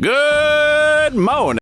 Good morning.